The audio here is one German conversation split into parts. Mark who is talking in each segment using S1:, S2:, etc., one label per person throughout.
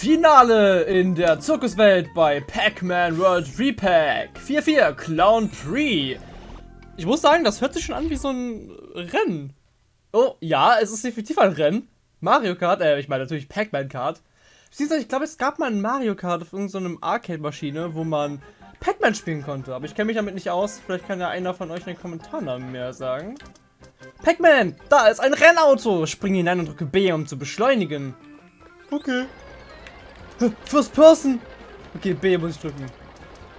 S1: Finale in der Zirkuswelt bei Pac-Man World Repack 4-4 Clown Pre. Ich muss sagen, das hört sich schon an wie so ein Rennen. Oh, ja, es ist definitiv ein Rennen. Mario Kart, äh, ich meine natürlich Pac-Man Kart. Ich glaube, es gab mal ein Mario Kart auf irgendeiner so Arcade-Maschine, wo man Pac-Man spielen konnte. Aber ich kenne mich damit nicht aus. Vielleicht kann ja einer von euch in den Kommentaren mehr sagen. Pac-Man, da ist ein Rennauto. Spring hinein und drücke B, um zu beschleunigen. Okay. First Person. Okay, B muss ich drücken.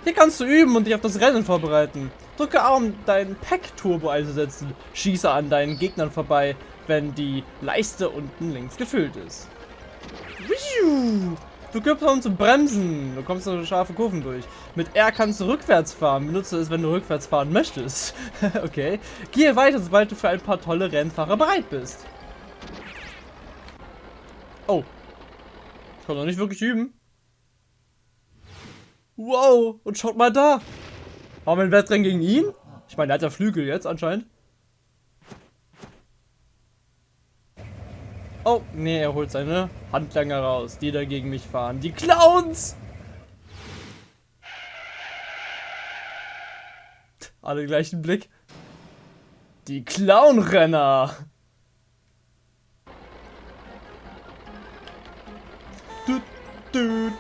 S1: Hier kannst du üben und dich auf das Rennen vorbereiten. Drücke A, um deinen Pack-Turbo einzusetzen. Schieße an deinen Gegnern vorbei, wenn die Leiste unten links gefüllt ist. Du gibst um zu bremsen. Du kommst durch scharfe Kurven durch. Mit R kannst du rückwärts fahren. Benutze es, wenn du rückwärts fahren möchtest. okay. Gehe weiter, sobald du für ein paar tolle Rennfahrer bereit bist. Oh. Kann doch nicht wirklich üben. Wow. Und schaut mal da. Haben wir ein Wettrennen gegen ihn? Ich meine, der hat ja Flügel jetzt anscheinend. Oh, nee, er holt seine Handlanger raus, die da gegen mich fahren. Die Clowns! Alle gleichen Blick. Die Clownrenner! Du,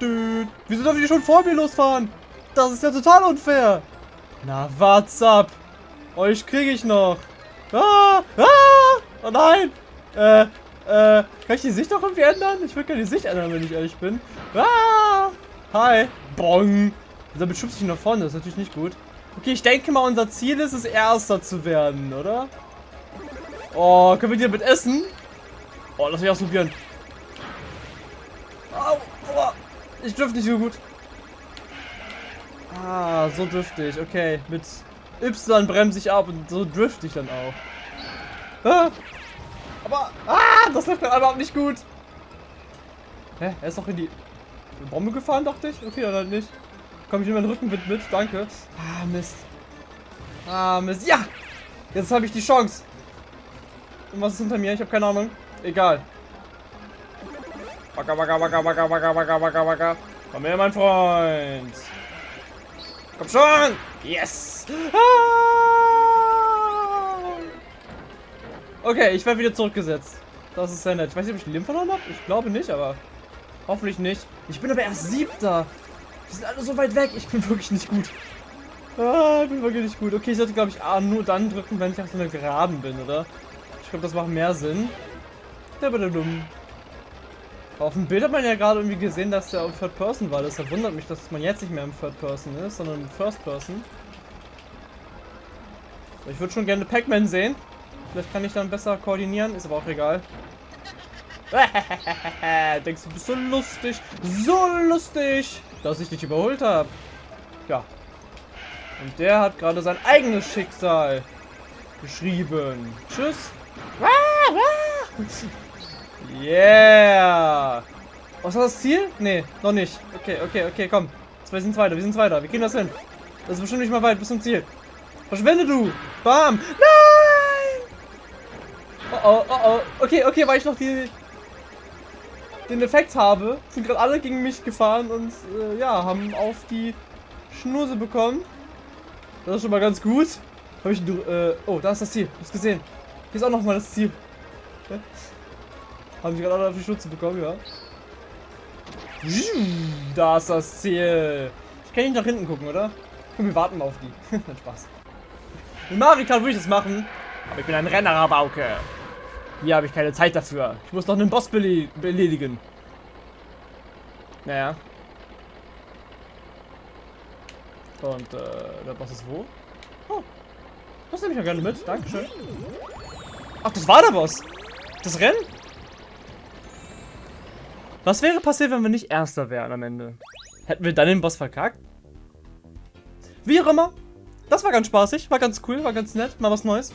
S1: du. Wieso darf ich schon vor mir losfahren? Das ist ja total unfair. Na, what's up? Euch kriege ich noch. Ah, ah, oh nein. Äh, äh, kann ich die Sicht auch irgendwie ändern? Ich würde gerne die Sicht ändern, wenn ich ehrlich bin. Ah! Hi! Bong! Damit schubst ich nach vorne, das ist natürlich nicht gut. Okay, ich denke mal, unser Ziel ist es, Erster zu werden, oder? Oh, können wir die damit essen? Oh, lass mich ausprobieren. Au, aua. Ich dürfte nicht so gut. Ah, so drifte ich. Okay, mit Y bremse ich ab und so drifte ich dann auch. Ah. Aber, ah, das läuft gerade überhaupt nicht gut. Hä, er ist doch in die Bombe gefahren, dachte ich. Okay, dann halt nicht. Komm ich in meinen Rückenwind mit, danke. Ah, Mist. Ah, Mist. Ja! Jetzt habe ich die Chance. Und was ist hinter mir? Ich habe keine Ahnung. Egal. Waka, waka, waka, waka, waka, waka, waka, waka. Komm her, mein Freund. Komm schon! Yes! Ah! Okay, ich werde wieder zurückgesetzt. Das ist sehr nett. Ich weiß nicht, ob ich Leben verloren habe. Ich glaube nicht, aber hoffentlich nicht. Ich bin aber erst siebter. Die sind alle so weit weg. Ich bin wirklich nicht gut. Ah, ich bin wirklich nicht gut. Okay, ich sollte, glaube ich, A nur dann drücken, wenn ich auf so einer Geraden bin, oder? Ich glaube, das macht mehr Sinn. Der bitte dumm. Auf dem Bild hat man ja gerade irgendwie gesehen, dass der auf Third Person war. Das wundert mich, dass man jetzt nicht mehr im Third Person ist, sondern im First Person. Ich würde schon gerne Pac-Man sehen. Vielleicht kann ich dann besser koordinieren, ist aber auch egal. Denkst du, bist so lustig, so lustig, dass ich dich überholt habe. Ja. Und der hat gerade sein eigenes Schicksal geschrieben. Tschüss. Yeah. Was war das Ziel? Nee, noch nicht. Okay, okay, okay, komm. Zwei sind weiter, wir sind weiter. Wir gehen das hin. Das ist bestimmt nicht mal weit bis zum Ziel. Verschwende du. Bam. Nein! Oh oh, oh oh. Okay, okay, weil ich noch die, den Effekt habe, sind gerade alle gegen mich gefahren und äh, ja, haben auf die Schnuse bekommen. Das ist schon mal ganz gut. Habe ich äh, oh, da ist das Ziel. Hast gesehen? Hier ist auch noch mal das Ziel. Okay. Haben sie gerade alle auf die Schnutze bekommen, ja. Da ist das Ziel. Ich kann nicht nach hinten gucken, oder? wir warten mal auf die. Nein, Spaß. Mit Marika würde ich das machen. Aber ich bin ein Renner, Rabauke. Hier habe ich keine Zeit dafür. Ich muss noch einen Boss beledigen. Naja. Und äh, der Boss ist wo? Oh. Das nehme ich ja gerne mit. Dankeschön. Ach, das war der Boss. Das Rennen? Was wäre passiert, wenn wir nicht Erster wären am Ende? Hätten wir dann den Boss verkackt? Wie auch immer. Das war ganz spaßig, war ganz cool, war ganz nett, mal was Neues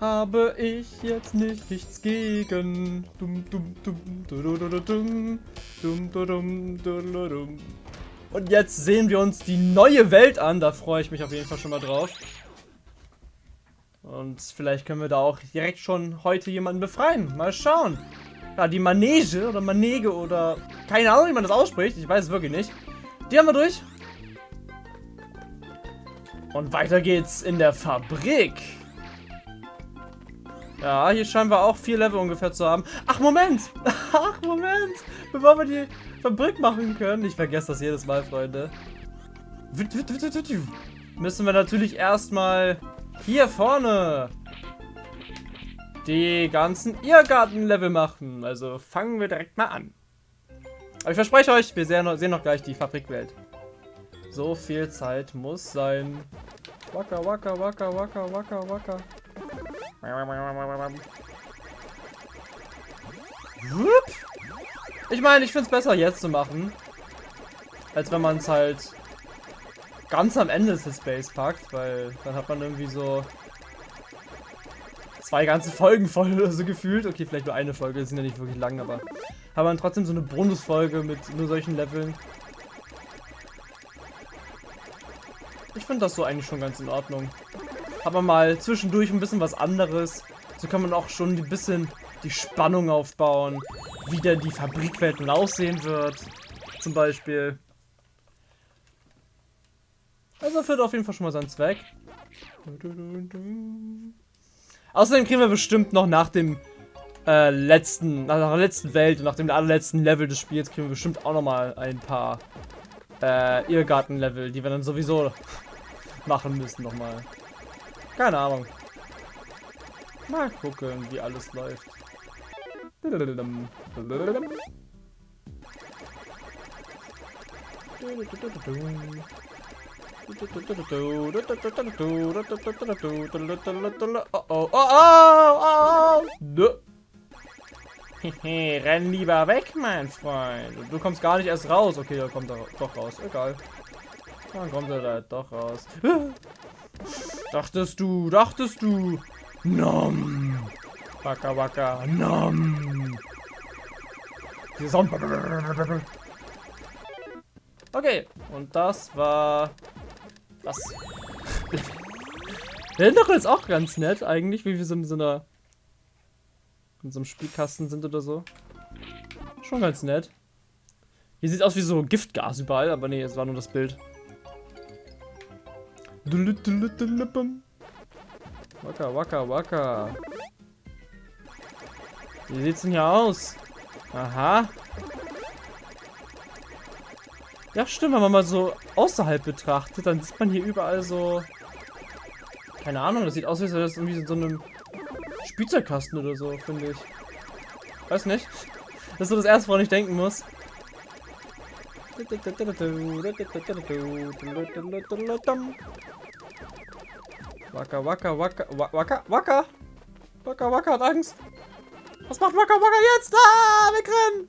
S1: habe ich jetzt nichts gegen. Dum, dum, dum, dum, dum, dum, Und jetzt sehen wir uns die neue Welt an. Da freue ich mich auf jeden Fall schon mal drauf. Und vielleicht können wir da auch direkt schon heute jemanden befreien. Mal schauen. Ja, die Manege oder Manege oder... Keine Ahnung, wie man das ausspricht. Ich weiß es wirklich nicht. Die haben wir durch. Und weiter geht's in der Fabrik. Ja, hier scheinen wir auch vier Level ungefähr zu haben. Ach, Moment! Ach, Moment! Bevor wir die Fabrik machen können. Ich vergesse das jedes Mal, Freunde. Müssen wir natürlich erstmal hier vorne die ganzen Irrgarten-Level machen. Also fangen wir direkt mal an. Aber ich verspreche euch, wir sehen noch, gleich die Fabrikwelt. So viel Zeit muss sein. Waka, waka, waka, waka, waka, waka. Ich meine, ich finde es besser jetzt zu machen. Als wenn man es halt ganz am Ende des Space packt, weil dann hat man irgendwie so zwei ganze Folgen voll oder so gefühlt. Okay, vielleicht nur eine Folge, das sind ja nicht wirklich lang, aber hat man trotzdem so eine Bonusfolge mit nur solchen Leveln. Ich finde das so eigentlich schon ganz in Ordnung. Man mal zwischendurch ein bisschen was anderes. So kann man auch schon ein bisschen die Spannung aufbauen, wie dann die Fabrikwelt nun aussehen wird. Zum Beispiel. Also erfüllt auf jeden Fall schon mal seinen Zweck. Außerdem kriegen wir bestimmt noch nach dem äh, letzten, nach der letzten Welt und nach dem allerletzten Level des Spiels kriegen wir bestimmt auch noch mal ein paar äh, Irrgarten-Level, die wir dann sowieso machen müssen nochmal. Keine Ahnung. Mal gucken, wie alles läuft. Oh oh, oh oh, oh, Hehe, renn lieber weg, mein Freund. Du kommst gar nicht erst raus. Okay, da kommt er doch raus. Egal. Dann kommt er da doch raus. Dachtest du, dachtest du. Nom. Waka waka. Nom. Okay, und das war das. Der Hintergrund ist auch ganz nett eigentlich, wie wir so in so einer in so einem Spielkasten sind oder so. Schon ganz nett. Hier sieht aus wie so Giftgas überall, aber nee, es war nur das Bild. Waka, waka, waka. Wie sieht's denn hier aus? Aha. Ja, stimmt, wenn man mal so außerhalb betrachtet, dann sieht man hier überall so... Keine Ahnung, das sieht aus, als wäre das irgendwie so einem Spielzeugkasten oder so, finde ich. Weiß nicht. Das ist so das erste, woran ich denken muss. Waka, waka, waka, waka, waka. Waka, waka hat Angst. Was macht Waka, waka jetzt? Ah, wegrennen!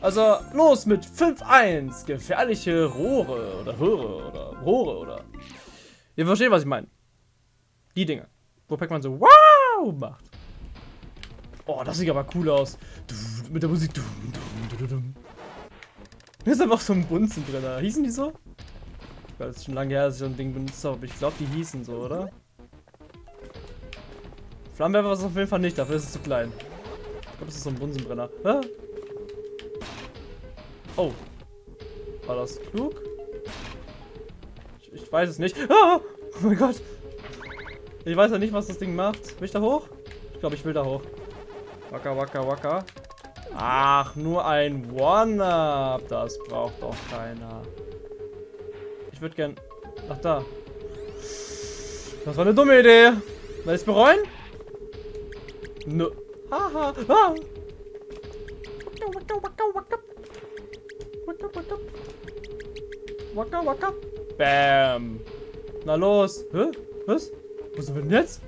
S1: Also los mit 5-1. Gefährliche Rohre oder Röhre oder Rohre oder... Ihr versteht, was ich meine. Die Dinge. Wo Pac-Man so wow macht. Oh, das sieht aber cool aus. Mit der Musik. Hier ist einfach so ein Bunzen drin. Hießen die so? Weil es schon lange her, dass ich so ein Ding benutzt habe. Ich glaube, die hießen so, oder? Flammenwerfer ist auf jeden Fall nicht, dafür ist es zu klein. Ich glaube, das ist so ein Bunsenbrenner. Ah. Oh. War das klug? Ich, ich weiß es nicht. Ah! Oh mein Gott. Ich weiß ja nicht, was das Ding macht. Will ich da hoch? Ich glaube, ich will da hoch. Wacker, wacker, wacker. Ach, nur ein One-Up. Das braucht doch keiner. Ich würde gern... Ach, da. Das war eine dumme Idee. Will ich bereuen? Nö. Haha. Ah. Waka, waka, waka. Waka, waka. Bam. Na los. Hä? Was? Was sind wir denn jetzt?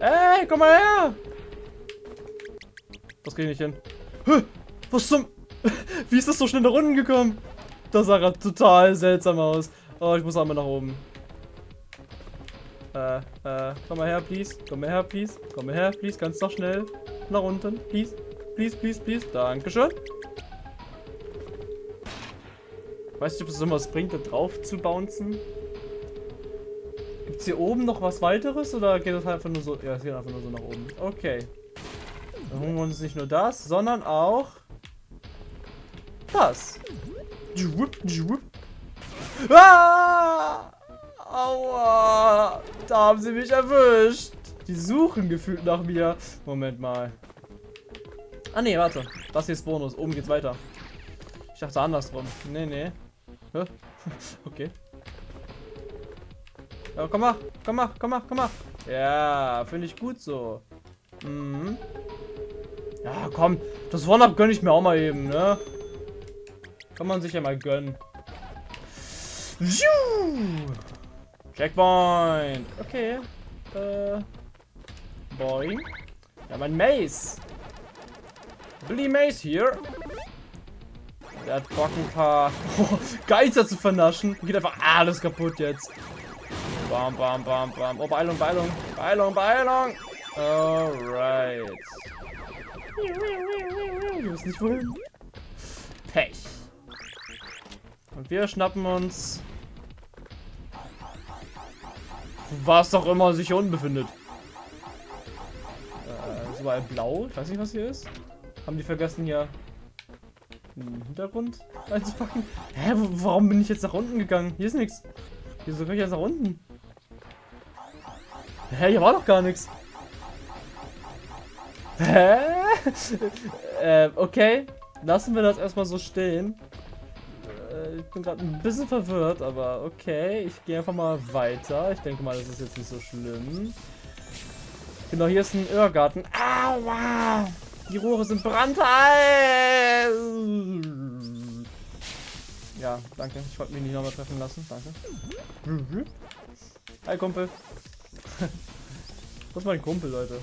S1: Ey, komm mal her! Das ich nicht hin. Hä? Was zum... Wie ist das so schnell nach unten gekommen? Das sah gerade total seltsam aus. Oh, ich muss einmal nach oben. Äh, äh, komm mal her, please. Komm mal her, please. Komm mal her, please. Ganz noch schnell. Nach unten, please. Please, please, please. Dankeschön. Weißt du, ob es irgendwas bringt, da drauf zu bouncen? Gibt es hier oben noch was weiteres oder geht das einfach nur so? Ja, es geht einfach nur so nach oben. Okay. Dann holen wir uns nicht nur das, sondern auch das. Ah! Aua! Da haben sie mich erwischt. Die suchen gefühlt nach mir. Moment mal. Ah ne, warte. Das hier ist Bonus. Oben geht's weiter. Ich dachte andersrum. Nee, nee. Okay. Ja, komm mal, komm mal, komm mal, komm mal. Ja, finde ich gut so. Mhm. Ja, komm. Das One-Up gönne ich mir auch mal eben, ne? Kann man sich ja mal gönnen. Checkpoint. Okay. Äh. Boing. Ja, mein Mace. Billy Mace hier. Der hat Bock ein paar oh, Geister zu vernaschen. Geht einfach alles kaputt jetzt. Bam, bam, bam, bam. Oh, Beilung, Beilung. Beilung, Beilung. Alright. Wir wissen nicht wohin. Pech. Und wir schnappen uns... Was auch immer sich hier unten befindet. Äh, so ein Blau. Ich weiß nicht, was hier ist. Haben die vergessen, hier einen Hintergrund einzupacken? Hä, warum bin ich jetzt nach unten gegangen? Hier ist nichts. Wieso kann ich jetzt nach unten? Hä, hier war doch gar nichts. Hä? äh, okay. Lassen wir das erstmal so stehen. Äh, ich bin gerade ein bisschen verwirrt, aber okay. Ich gehe einfach mal weiter. Ich denke mal, das ist jetzt nicht so schlimm. Genau, hier ist ein Irrgarten. Aua! Die Rohre sind brandheiß! Ja, danke. Ich wollte mich nicht nochmal treffen lassen. Danke. Hi, Kumpel. Das ist mein Kumpel, Leute.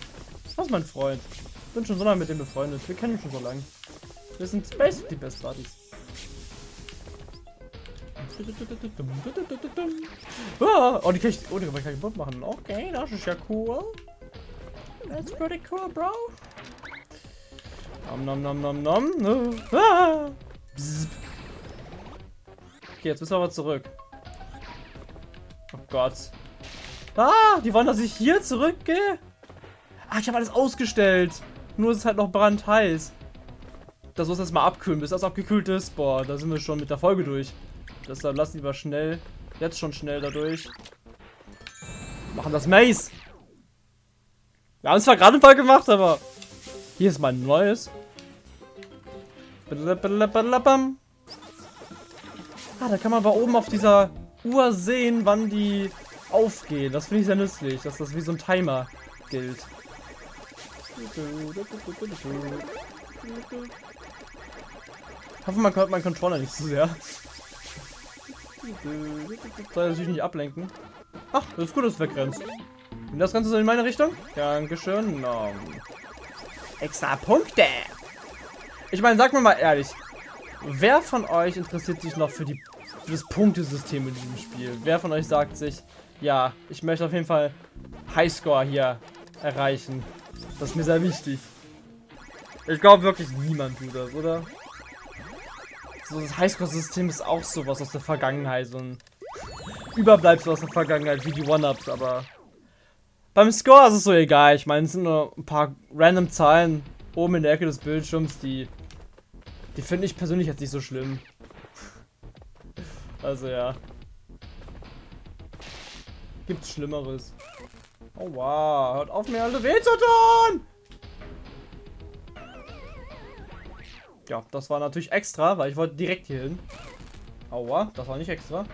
S1: Das ist mein Freund. Ich bin schon so lange mit dem befreundet. Wir kennen uns schon so lange. Wir sind basically Best Buddies. Oh, die kann ich, oh, die kann ich kaputt machen. Okay, das ist ja cool. That's pretty cool, bro. Nom nom nom nom nom. Ah. Okay, jetzt müssen wir aber zurück. Oh Gott. Ah, die wollen, dass ich hier zurückgehe? Ah, ich habe alles ausgestellt. Nur ist es halt noch brandheiß. Das muss jetzt mal abkühlen, bis das abgekühlt ist. Boah, da sind wir schon mit der Folge durch. Deshalb lass lieber schnell, jetzt schon schnell dadurch. Machen das Maze. Wir haben es zwar gerade Fall gemacht, aber hier ist mein neues. Ah, da kann man aber oben auf dieser Uhr sehen, wann die aufgehen. Das finde ich sehr nützlich, dass das wie so ein Timer gilt. Ich hoffe, man hört meinen Controller nicht zu sehr. Soll natürlich nicht ablenken. Ach, das ist gut, dass du wegrennst. Und das Ganze so in meine Richtung? Dankeschön. No. Extra Punkte. Ich meine, sag mir mal ehrlich. Wer von euch interessiert sich noch für, die, für das Punktesystem in diesem Spiel? Wer von euch sagt sich, ja, ich möchte auf jeden Fall Highscore hier erreichen. Das ist mir sehr wichtig. Ich glaube wirklich niemand tut das, oder? So das Highscore-System ist auch sowas aus der Vergangenheit, so ein Überbleibsel aus der Vergangenheit, wie die One-Ups, aber beim Score ist es so egal. Ich meine, es sind nur ein paar random Zahlen oben in der Ecke des Bildschirms, die die finde ich persönlich jetzt nicht so schlimm. Also ja. Gibt's Schlimmeres. Oh wow, hört auf mir alle weh zu tun! Ja, das war natürlich extra, weil ich wollte direkt hier hin. Aua, das war nicht extra.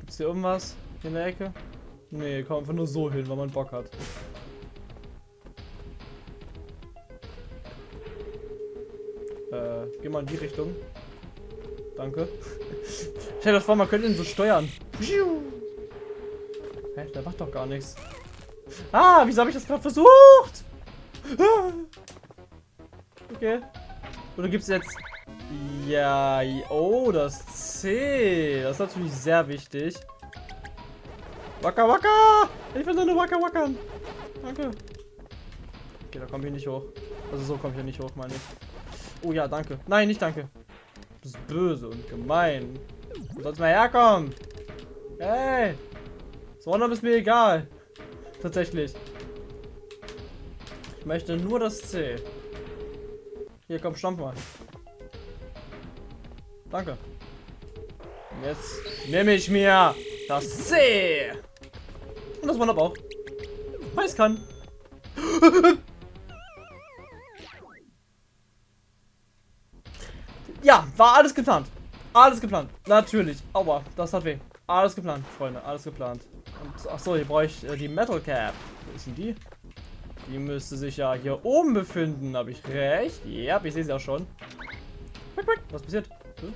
S1: Gibt's hier irgendwas in der Ecke? Nee, komm einfach nur so hin, weil man Bock hat. Äh, geh mal in die Richtung. Danke. Stell dir vor, man könnte ihn so steuern. Hä, der macht doch gar nichts. Ah, wieso habe ich das gerade versucht? Ah. Okay. Oder gibt es jetzt... Ja, oh, das C. Das ist natürlich sehr wichtig. Wacker, wacker! Ich will nur wacker, wackern. Danke. Okay, da komme ich nicht hoch. Also so komme ich ja nicht hoch, meine ich. Oh ja, danke. Nein, nicht danke. Du bist böse und gemein. Du sollst mal herkommen. Hey. So ist mir egal. Tatsächlich. Ich möchte nur das C. Hier, komm, stamp mal. Danke. Jetzt nehme ich mir das C. Und das wundert auch. Weil es kann. ja, war alles geplant. Alles geplant. Natürlich. Aua, das hat weh. Alles geplant, Freunde. Alles geplant. Und, achso, hier brauche ich äh, die Metal Cap. Wo ist denn die? Die müsste sich ja hier oben befinden. Habe ich recht? Ja, ich sehe sie auch schon. Was passiert? Hm?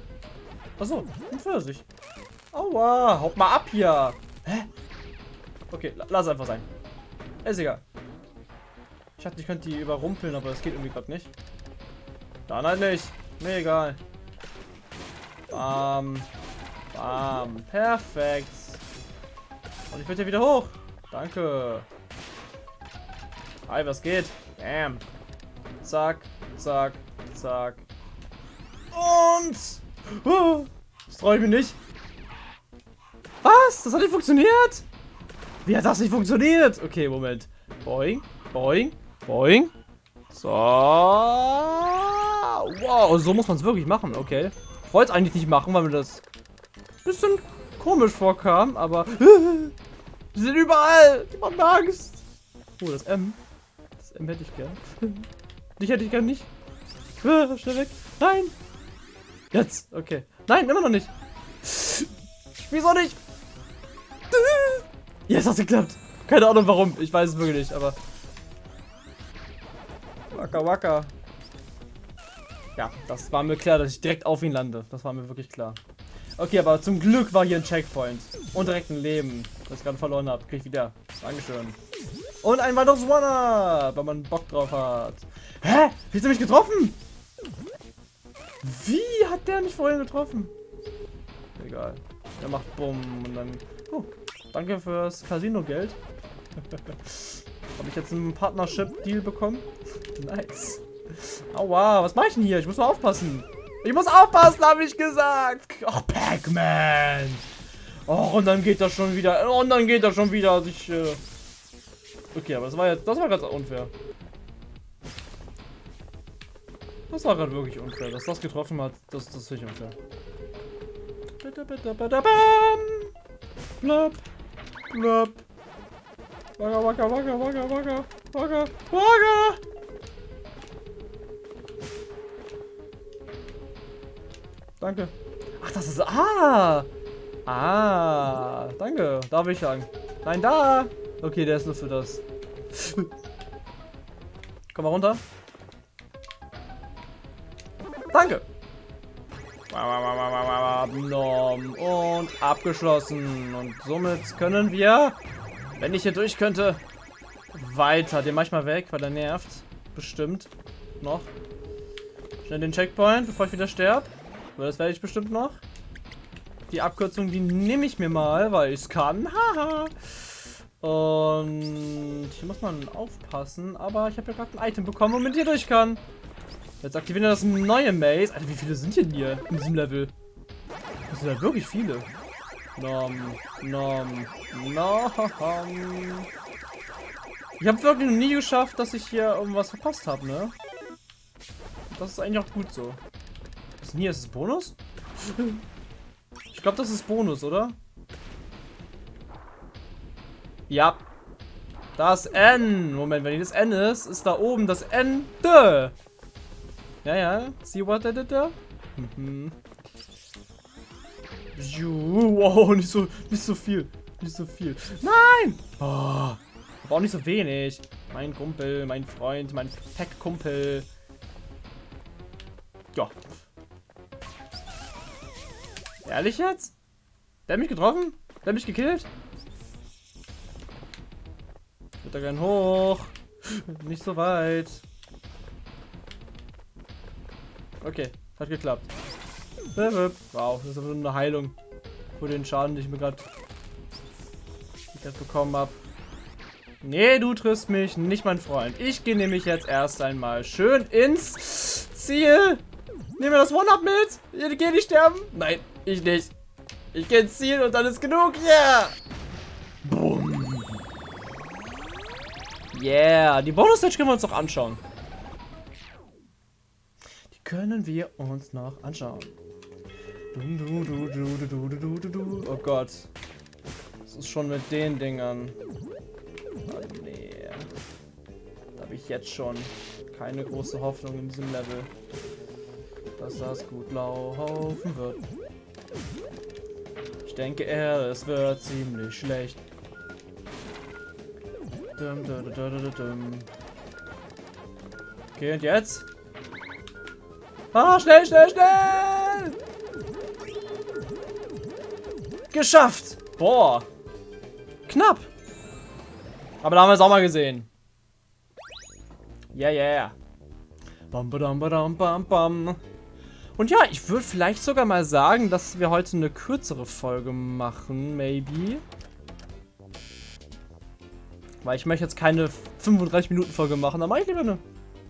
S1: Achso, ein Pfirsich. Aua, haut mal ab hier. Hä? Okay, lass einfach sein. Ist egal. Ich dachte, ich könnte die überrumpeln, aber das geht irgendwie gerade nicht. Dann halt nicht. Mir egal. Bam. Bam. Perfekt. Und ich bin hier wieder hoch. Danke. Hi, was geht? Bam. Zack, zack, zack. Und... Oh, das traue ich mir nicht. Was? Das hat nicht funktioniert? Wie hat das nicht funktioniert? Okay, Moment. Boing, boing, boing. So. Wow, so muss man es wirklich machen. Okay. Ich wollte es eigentlich nicht machen, weil mir das ein bisschen komisch vorkam, aber... Die sind überall. Die machen Angst. Oh, das M. Das M hätte ich gern. Dich hätte ich gern nicht. Ah, schnell weg. Nein. Jetzt. Okay. Nein, immer noch nicht. Wieso nicht? Jetzt hat es geklappt. Keine Ahnung warum. Ich weiß es wirklich nicht, aber... Waka waka. Ja, das war mir klar, dass ich direkt auf ihn lande. Das war mir wirklich klar. Okay, aber zum Glück war hier ein Checkpoint. Und direkt ein Leben, das ich gerade verloren habe. Krieg ich wieder. Dankeschön. Und ein weiteres One-Up, wenn man Bock drauf hat. Hä? Wie hat er mich getroffen? Wie hat der mich vorhin getroffen? Egal. Der macht Bumm und dann... Oh, danke fürs Casino-Geld. Habe ich jetzt einen Partnership-Deal bekommen? nice. Aua, was mache ich denn hier? Ich muss mal aufpassen. Ich muss aufpassen, habe ich gesagt. Ach, Pac-Man. Oh, und dann geht das schon wieder. Und dann geht das schon wieder. Also ich, äh okay, aber das war jetzt, das war ganz unfair. Das war gerade wirklich unfair. Dass das getroffen hat, das, das ist nicht unfair. Blöp. Blöp. Wagga, wagga, wagga, wagga, wagga, wagga, wagga. Danke. Ach, das ist... Ah! Ah, danke. Da will ich lang. Nein, da! Okay, der ist nur für das. Komm mal runter. Danke. Und abgeschlossen. Und somit können wir, wenn ich hier durch könnte, weiter. Den manchmal weg, weil er nervt. Bestimmt. Noch. Schnell den Checkpoint, bevor ich wieder sterbe. Aber das werde ich bestimmt noch. Die Abkürzung, die nehme ich mir mal, weil ich es kann. Haha. Und hier muss man aufpassen. Aber ich habe ja gerade ein Item bekommen, womit ich hier durch kann. Jetzt aktivieren wir das neue Maze. Alter, wie viele sind denn hier in diesem Level? Das sind ja wirklich viele. Nom, nom, nom. Ich habe wirklich noch nie geschafft, dass ich hier irgendwas verpasst habe, ne? Das ist eigentlich auch gut so. Was ist denn hier? Ist es Bonus? Ich glaube, das ist Bonus, oder? Ja. Das N. Moment, wenn hier das N ist, ist da oben das Ende. Ja, ja. See what I did there? Mhm. Wow, nicht so, nicht so viel. Nicht so viel. Nein! Oh, aber auch nicht so wenig. Mein Kumpel, mein Freund, mein Pack-Kumpel. Ja, Ehrlich jetzt? Der hat mich getroffen? Der hat mich gekillt? Ich würde da gern hoch. Nicht so weit. Okay, hat geklappt. Wow, das ist aber eine Heilung. Für den Schaden, den ich mir gerade bekommen habe. Nee, du triffst mich, nicht mein Freund. Ich gehe nämlich jetzt erst einmal schön ins Ziel. Nehmen wir das One-Up mit. Ich gehe nicht sterben. Nein, ich nicht. Ich gehe ins Ziel und dann ist genug. Yeah. Boom. Yeah. Die Bonus-Stage können wir uns noch anschauen. Können wir uns noch anschauen. Oh Gott. Was ist schon mit den Dingern? Oh nee. Da habe ich jetzt schon keine große Hoffnung in diesem Level, dass das gut laufen wird. Ich denke eher, es wird ziemlich schlecht. Okay, und jetzt? Ah, schnell, schnell, schnell! Geschafft! Boah. Knapp. Aber da haben wir es auch mal gesehen. Yeah, yeah. Bam, badam, badam, bam, bam. Und ja, ich würde vielleicht sogar mal sagen, dass wir heute eine kürzere Folge machen, maybe. Weil ich möchte jetzt keine 35 Minuten Folge machen, dann mache ich lieber eine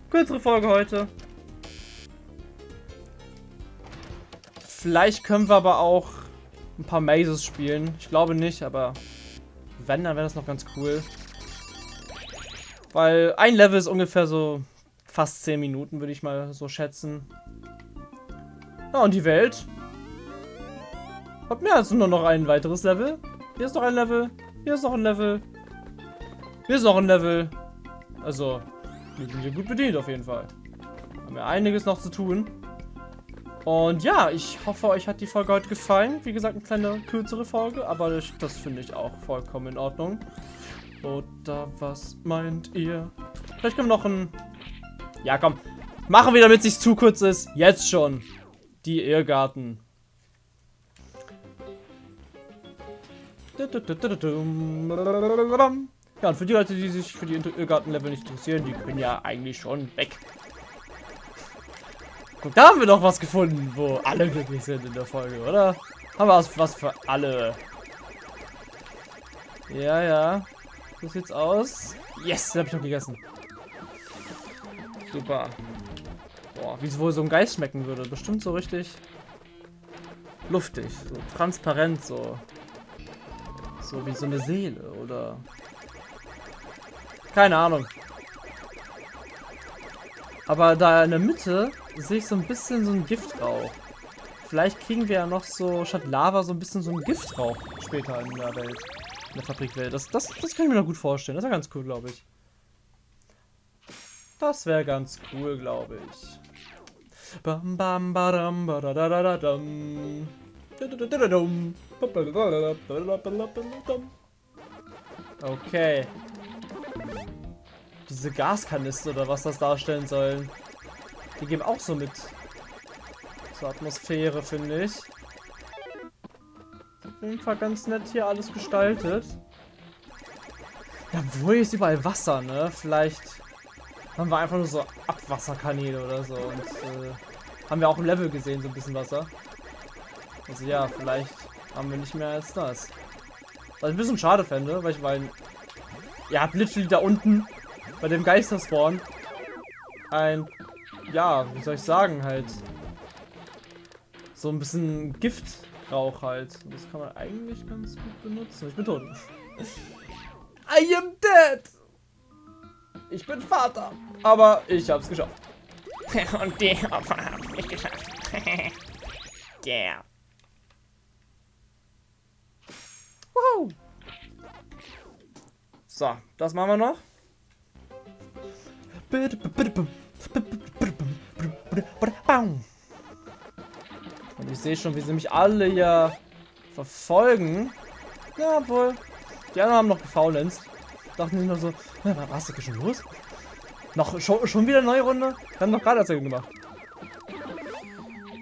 S1: kürzere Folge heute. Vielleicht können wir aber auch ein paar Mazes spielen. Ich glaube nicht, aber wenn, dann wäre das noch ganz cool. Weil ein Level ist ungefähr so fast 10 Minuten, würde ich mal so schätzen. Ja, und die Welt hat mehr als nur noch ein weiteres Level. Hier ist noch ein Level. Hier ist noch ein Level. Hier ist noch ein Level. Also, wir sind hier gut bedient auf jeden Fall. Haben wir einiges noch zu tun. Und ja, ich hoffe, euch hat die Folge heute gefallen. Wie gesagt, eine kleine kürzere Folge, aber das, finde ich auch vollkommen in Ordnung. Oder was meint ihr? Vielleicht wir noch ein... Ja, komm. Machen wir, damit es nicht zu kurz ist. Jetzt schon. Die Irrgarten. Ja, und für die Leute, die sich für die Irrgarten-Level nicht interessieren, die können ja eigentlich schon weg. Guck, da haben wir doch was gefunden, wo alle glücklich sind in der Folge, oder? Haben wir was für alle. Ja, ja. So sieht's aus. Yes, hab ich noch gegessen. Super. Boah, wie es wohl so ein Geist schmecken würde. Bestimmt so richtig luftig, so transparent, so. So wie so eine Seele, oder? Keine Ahnung. Aber da in der Mitte sehe ich so ein bisschen so ein Giftrauch. Vielleicht kriegen wir ja noch so, statt Lava, so ein bisschen so ein Giftrauch später in der Welt. In der Fabrikwelt. Das, das, das kann ich mir noch gut vorstellen. Das wäre ganz cool, glaube ich. Das wäre ganz cool, glaube ich. Bam bam badam badadadadam. Okay. Diese Gaskanister oder was das darstellen sollen. Die geben auch so mit zur Atmosphäre, finde ich. Auf jeden Fall ganz nett hier alles gestaltet. Ja, wo ist überall Wasser, ne? Vielleicht haben wir einfach nur so Abwasserkanäle oder so. Und äh, haben wir auch im Level gesehen, so ein bisschen Wasser. Also ja, vielleicht haben wir nicht mehr als das. Was ich ein bisschen schade fände, weil ich meine, ihr habt literally da unten bei dem Geisterspawn ein ja, wie soll ich sagen, halt so ein bisschen Giftrauch halt. Das kann man eigentlich ganz gut benutzen. Ich bin tot. I am dead! Ich bin Vater, aber ich hab's geschafft.
S2: Und die Opfer haben nicht geschafft. yeah.
S1: Wow. So, das machen wir noch. Und ich sehe schon, wie sie mich alle ja verfolgen. Ja, wohl. Die anderen haben noch gefaulenzt. Dachten nicht nur so, was ist schon los? Noch schon, schon wieder eine neue Runde? Wir haben doch gerade Erzählung gemacht.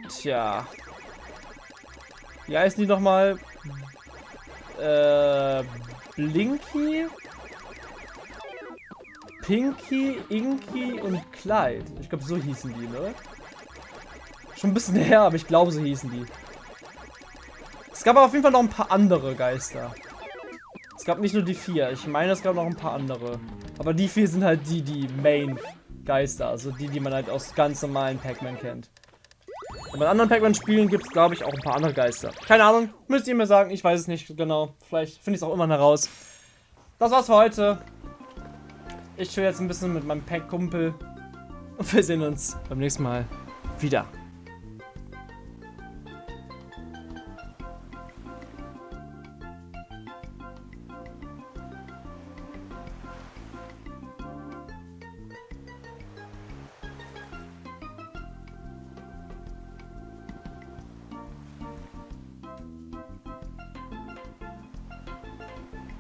S1: Tja. Wie heißen die nochmal? Äh, Blinky, Pinky, Inky und Clyde. Ich glaube, so hießen die, ne? Schon ein bisschen her, aber ich glaube, so hießen die. Es gab aber auf jeden Fall noch ein paar andere Geister. Es gab nicht nur die vier. Ich meine, es gab noch ein paar andere. Aber die vier sind halt die, die Main-Geister. Also die, die man halt aus ganz normalen Pac-Man kennt. Und bei anderen Pac-Man-Spielen gibt es, glaube ich, auch ein paar andere Geister. Keine Ahnung. Müsst ihr mir sagen. Ich weiß es nicht genau. Vielleicht finde ich es auch immer heraus. Das war's für heute. Ich chill jetzt ein bisschen mit meinem Pack-Kumpel. Und wir sehen uns beim nächsten Mal wieder.